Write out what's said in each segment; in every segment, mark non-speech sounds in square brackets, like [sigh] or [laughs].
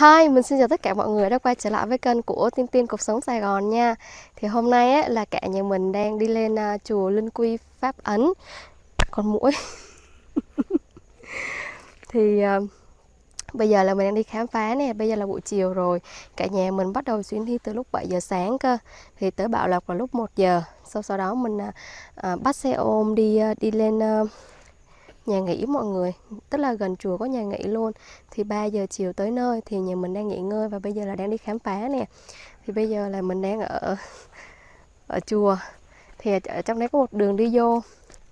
Hi, mình xin chào tất cả mọi người đã quay trở lại với kênh của Tin Tin Cuộc Sống Sài Gòn nha. Thì hôm nay ấy, là cả nhà mình đang đi lên uh, chùa Linh Quy Pháp Ấn. Con mũi [laughs] Thì uh, bây giờ là mình đang đi khám phá nè, bây giờ là buổi chiều rồi. Cả nhà mình bắt đầu chuyến đi từ lúc 7 giờ sáng cơ. Thì tới Bảo Lộc là lúc 1 giờ. Sau sau đó mình uh, bắt xe ôm đi uh, đi lên uh, nhà nghỉ mọi người, tức là gần chùa có nhà nghỉ luôn. Thì 3 giờ chiều tới nơi thì nhà mình đang nghỉ ngơi và bây giờ là đang đi khám phá nè. Thì bây giờ là mình đang ở ở chùa. Thì ở trong đấy có một đường đi vô,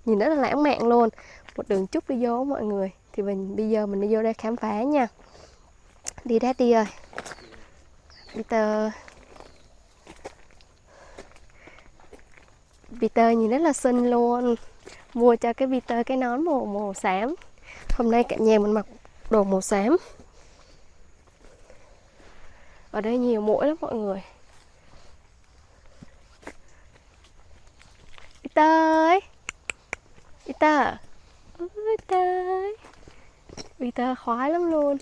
nhìn rất là lãng mạn luôn. Một đường trúc đi vô mọi người. Thì mình, bây giờ mình đi vô đây khám phá nha. Đi đi ơi. Peter. Peter nhìn rất là xinh luôn mua cho cái Peter, cái nón màu màu xám. Hôm nay cả nhà mình mặc đồ màu xám. Ở đây nhiều mũi lắm mọi người. Peter ơi! Peter! Peter Peter khoái lắm luôn.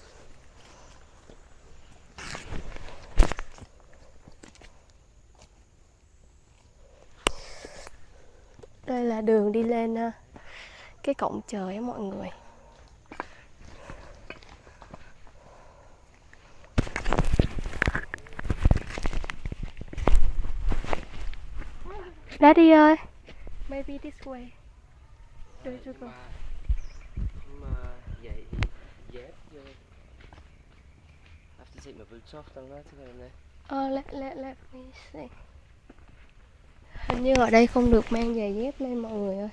Đây là đường đi lên ờ, cái cổng trời á mọi người. Daddy ơi. Maybe this way. Do you go? mà vậy dép vô. Have to take my boots off don't I to go in there Uh, let, let, let me see Hình như ở đây không được mang giày dép lên mọi người ơi.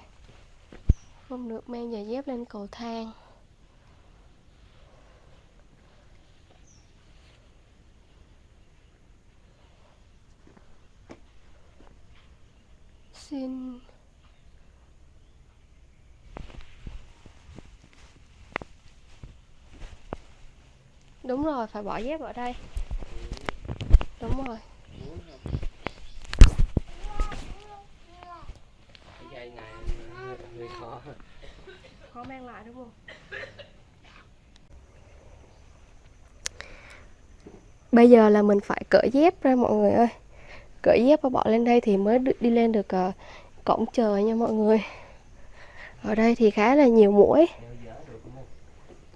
Không được mang giày dép lên cầu thang. Xin Đúng rồi, phải bỏ dép ở đây. Đúng rồi muốn không cái dây này hơi, hơi khó khó mang lại đúng không? Bây giờ là mình phải cởi dép ra mọi người ơi. Cởi dép và bỏ lên đây thì mới đi lên được uh, cổng trời nha mọi người. Ở đây thì khá là nhiều mũi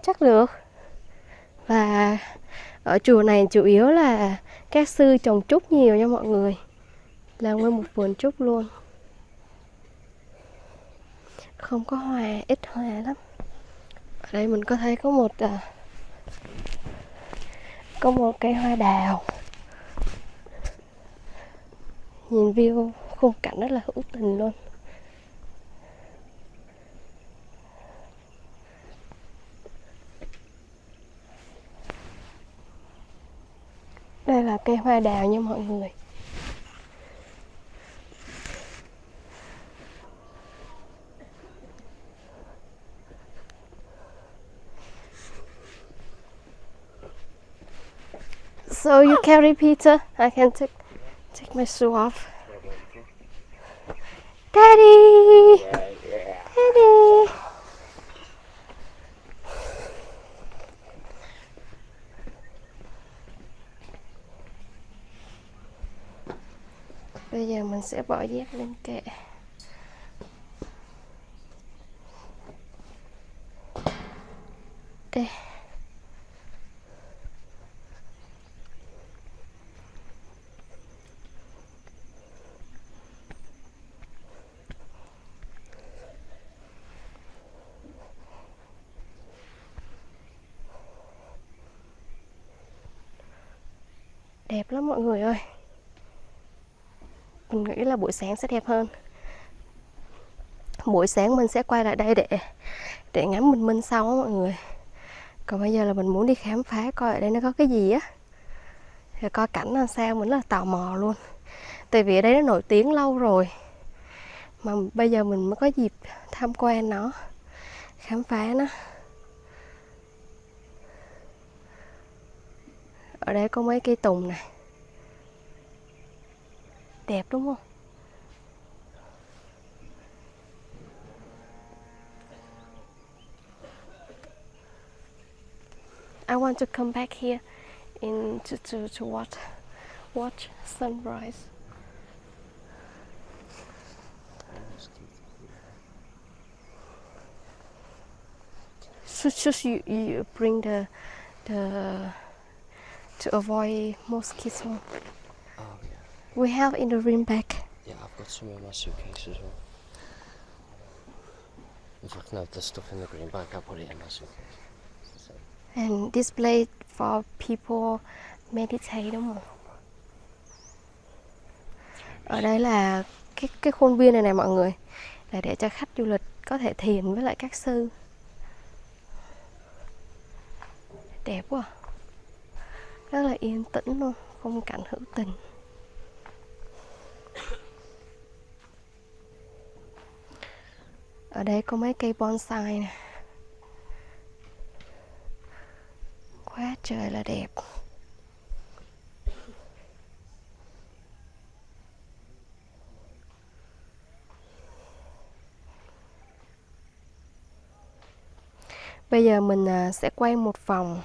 chắc được. Và ở chùa này chủ yếu là các sư trồng trúc nhiều nha mọi người. Là nguyên một vườn trúc luôn không có hoa ít hoa lắm. Ở đây mình có thấy có một à, có một cây hoa đào. Nhìn view khung cảnh rất là hữu tình luôn. Đây là cây hoa đào nha mọi người. So you carry Peter. Uh, I can take take my shoe off. Daddy, Daddy. Bây giờ mình sẽ bỏ dép lên kệ. Đẹp lắm mọi người ơi. Mình nghĩ là buổi sáng sẽ đẹp hơn. Buổi sáng mình sẽ quay lại đây để để ngắm bình minh sau á mọi người. Còn bây giờ là mình muốn đi khám phá coi ở đây nó có cái gì á. Rồi coi cảnh là sao mình là tò mò luôn. Tại vì ở đây nó nổi tiếng lâu rồi. Mà bây giờ mình mới có dịp tham quan nó, khám phá nó. Ở đây có mấy cây tùng này đẹp đúng không I want to come back here in to to to watch watch sunrise. So just you, you bring the the to avoid mosquito. Oh yeah. We have in the room back. Yeah, I've got some in my suitcase as well. In fact, no, the stuff in the green bag, I put it in my suitcase. And this place for people meditate đúng không? Ở đây là cái cái khuôn viên này này mọi người là để cho khách du lịch có thể thiền với lại các sư. Đẹp quá. à. Rất là yên tĩnh luôn, phong cảnh hữu tình. Ở đây có mấy cây bonsai nè. Quá trời là đẹp. Bây giờ mình à, sẽ quay một vòng.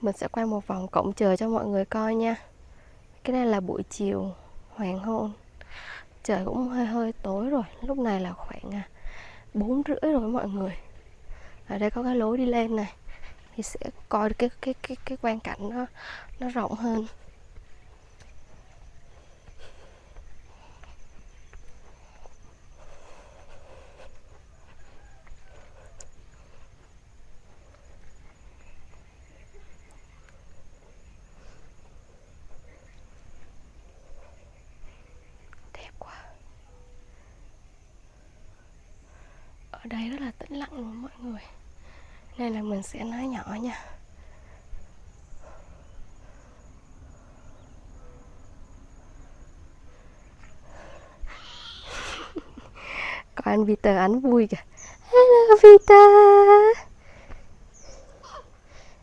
Mình sẽ quay một vòng cộng trời cho mọi người coi nha. Cái này là buổi chiều hoàng hôn. Trời cũng hơi hơi tối rồi, lúc này là khoảng à, bốn rưỡi rồi mọi người. Ở đây có cái lối đi lên này thì sẽ coi được cái cái cái cái quang cảnh nó nó rộng hơn. Ở đây rất là tĩnh lặng luôn mọi người. Nên là mình sẽ nói nhỏ nha. [laughs] Có anh Peter ảnh vui kìa. Hello, Peter.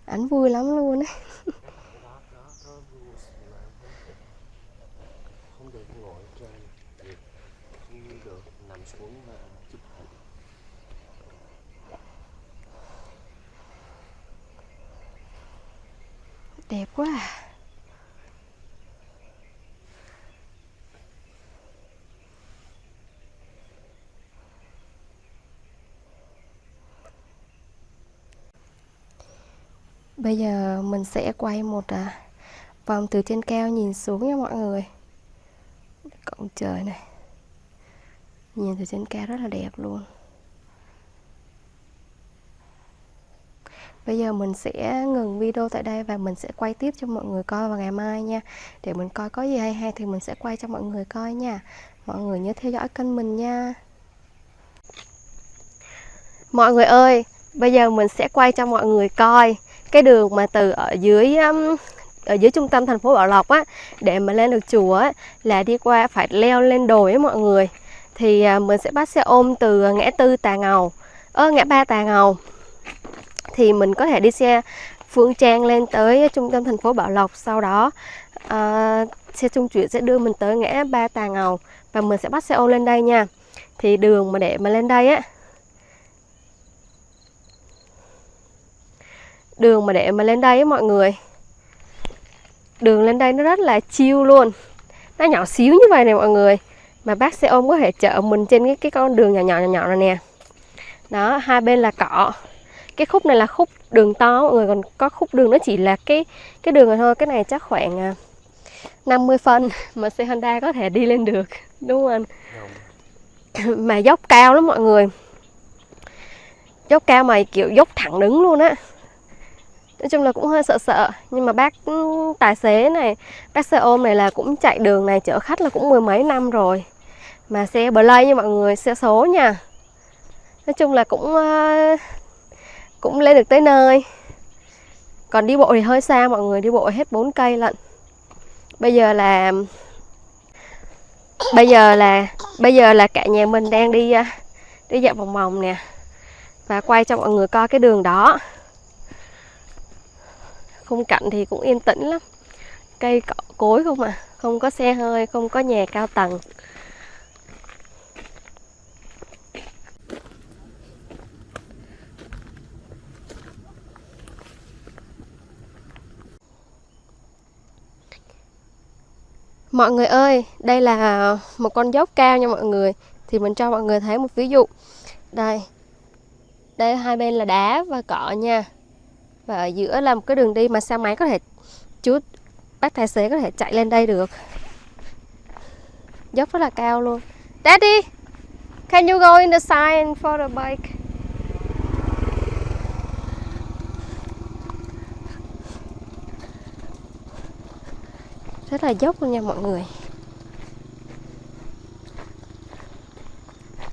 Ảnh vui lắm luôn ấy. Không được ngồi trên không được nằm xuống và chụp hình. Đẹp quá à. Bây giờ mình sẽ quay một à, vòng từ trên cao nhìn xuống nha mọi người. Cổng trời này. Nhìn từ trên cao rất là đẹp luôn. Bây giờ mình sẽ ngừng video tại đây và mình sẽ quay tiếp cho mọi người coi vào ngày mai nha. Để mình coi có gì hay hay thì mình sẽ quay cho mọi người coi nha. Mọi người nhớ theo dõi kênh mình nha. Mọi người ơi, bây giờ mình sẽ quay cho mọi người coi cái đường mà từ ở dưới um, ở dưới trung tâm thành phố Bảo Lộc á để mà lên được chùa á là đi qua phải leo lên đồi á mọi người. Thì à, mình sẽ bắt xe ôm từ ngã tư Tà Ngầu, ơ ngã ba Tà Ngầu thì mình có thể đi xe Phương Trang lên tới trung tâm thành phố Bảo Lộc sau đó. Uh, xe trung chuyển sẽ đưa mình tới ngã ba Tà Ngầu và mình sẽ bắt xe ôm lên đây nha. Thì đường mà để mà lên đây á đường mà để mà lên đây á mọi người đường lên đây nó rất là chiêu luôn. Nó nhỏ xíu như vậy này mọi người mà bác xe ôm có thể chở mình trên cái cái con đường nhỏ nhỏ nhỏ nhỏ này nè. Đó hai bên là cỏ cái khúc này là khúc đường to mọi người còn có khúc đường nó chỉ là cái cái đường này thôi cái này chắc khoảng à, 50 phân [laughs] mà xe Honda có thể đi lên được đúng không anh? Mà dốc cao lắm mọi người. Dốc cao mà kiểu dốc thẳng đứng luôn á. Nói chung là cũng hơi sợ sợ nhưng mà bác ừ, tài xế này bác xe ôm này là cũng chạy đường này chở khách là cũng mười mấy năm rồi. Mà xe play nha mọi người xe số nha. Nói chung là cũng ờ, cũng lên được tới nơi. Còn đi bộ thì hơi xa, mọi người đi bộ hết 4 cây lận. Bây giờ là, bây giờ là, bây giờ là cả nhà mình đang đi à, đi dạo vòng vòng nè. Và quay cho mọi người coi cái đường đó. Khung cảnh thì cũng yên tĩnh lắm. Cây cỏ cối không à không có xe hơi, không có nhà cao tầng. Mọi người ơi, đây là một con dốc cao nha mọi người. Thì mình cho mọi người thấy một ví dụ. Đây Đây hai bên là đá và cỏ nha. Và ở giữa là một cái đường đi mà xe máy có thể Chú bác tài xế có thể chạy lên đây được. Dốc rất là cao luôn. Daddy Can you go in the sign for the bike? Rất là dốc luôn nha mọi người.